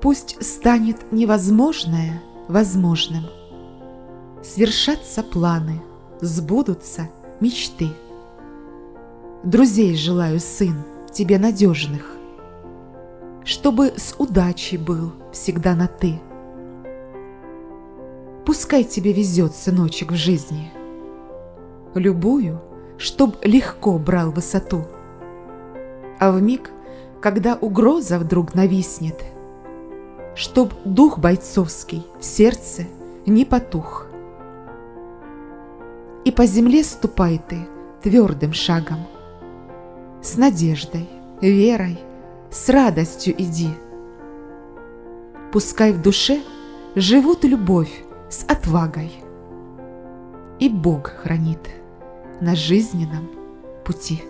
Пусть станет невозможное возможным. Свершатся планы, сбудутся мечты. Друзей желаю, сын, тебе надежных, Чтобы с удачей был всегда на «ты». Пускай тебе везет, сыночек, в жизни. Любую, чтоб легко брал высоту. А в миг, когда угроза вдруг нависнет, Чтоб дух бойцовский в сердце не потух. И по земле ступай ты твердым шагом, С надеждой, верой, с радостью иди. Пускай в душе живут любовь с отвагой, И Бог хранит на жизненном пути.